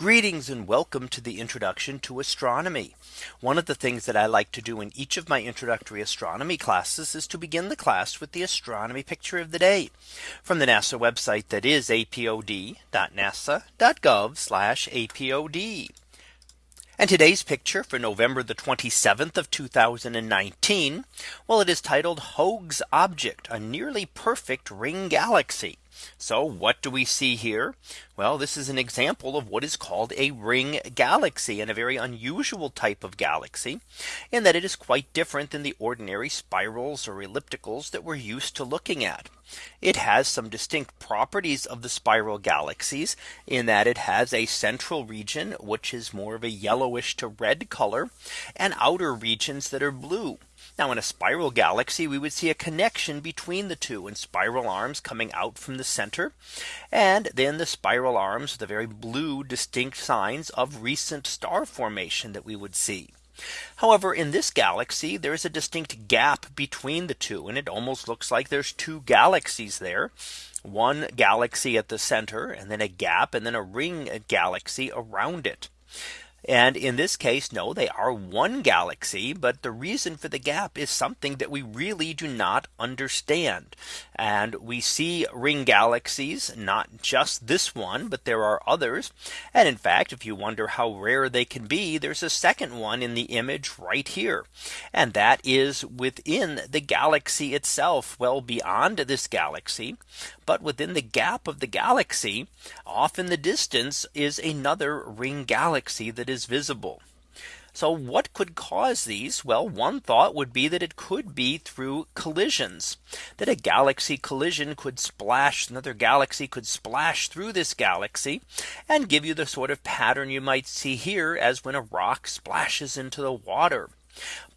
Greetings and welcome to the introduction to astronomy. One of the things that I like to do in each of my introductory astronomy classes is to begin the class with the astronomy picture of the day from the NASA website that is apod.nasa.gov apod. And today's picture for November the 27th of 2019. Well, it is titled Hoag's object, a nearly perfect ring galaxy. So what do we see here? Well, this is an example of what is called a ring galaxy and a very unusual type of galaxy in that it is quite different than the ordinary spirals or ellipticals that we're used to looking at. It has some distinct properties of the spiral galaxies in that it has a central region which is more of a yellowish to red color and outer regions that are blue. Now in a spiral galaxy, we would see a connection between the two and spiral arms coming out from the center. And then the spiral arms, the very blue distinct signs of recent star formation that we would see. However, in this galaxy, there is a distinct gap between the two. And it almost looks like there's two galaxies there one galaxy at the center and then a gap and then a ring galaxy around it. And in this case, no, they are one galaxy. But the reason for the gap is something that we really do not understand. And we see ring galaxies, not just this one, but there are others. And in fact, if you wonder how rare they can be, there's a second one in the image right here. And that is within the galaxy itself, well beyond this galaxy. But within the gap of the galaxy, off in the distance is another ring galaxy that is visible. So what could cause these? Well, one thought would be that it could be through collisions that a galaxy collision could splash another galaxy could splash through this galaxy and give you the sort of pattern you might see here as when a rock splashes into the water.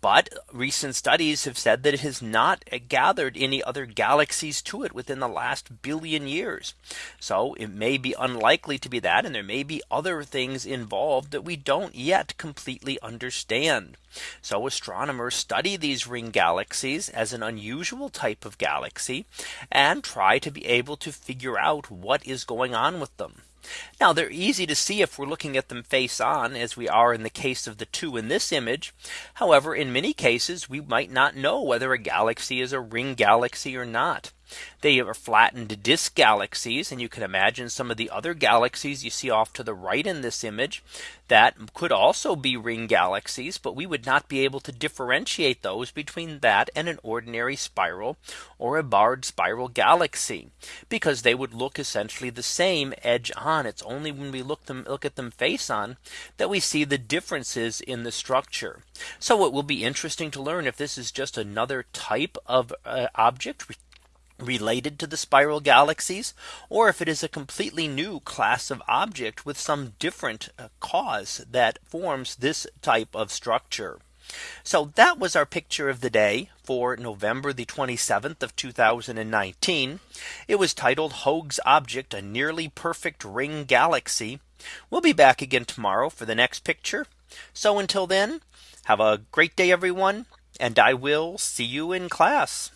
But recent studies have said that it has not gathered any other galaxies to it within the last billion years. So it may be unlikely to be that and there may be other things involved that we don't yet completely understand. So astronomers study these ring galaxies as an unusual type of galaxy and try to be able to figure out what is going on with them. Now they're easy to see if we're looking at them face on as we are in the case of the two in this image. However, in many cases, we might not know whether a galaxy is a ring galaxy or not. They are flattened disk galaxies. And you can imagine some of the other galaxies you see off to the right in this image that could also be ring galaxies. But we would not be able to differentiate those between that and an ordinary spiral or a barred spiral galaxy because they would look essentially the same edge on. It's only when we look them look at them face on that we see the differences in the structure. So it will be interesting to learn if this is just another type of uh, object related to the spiral galaxies or if it is a completely new class of object with some different uh, cause that forms this type of structure. So that was our picture of the day for November the 27th of 2019. It was titled Hoag's object a nearly perfect ring galaxy. We'll be back again tomorrow for the next picture. So until then, have a great day, everyone. And I will see you in class.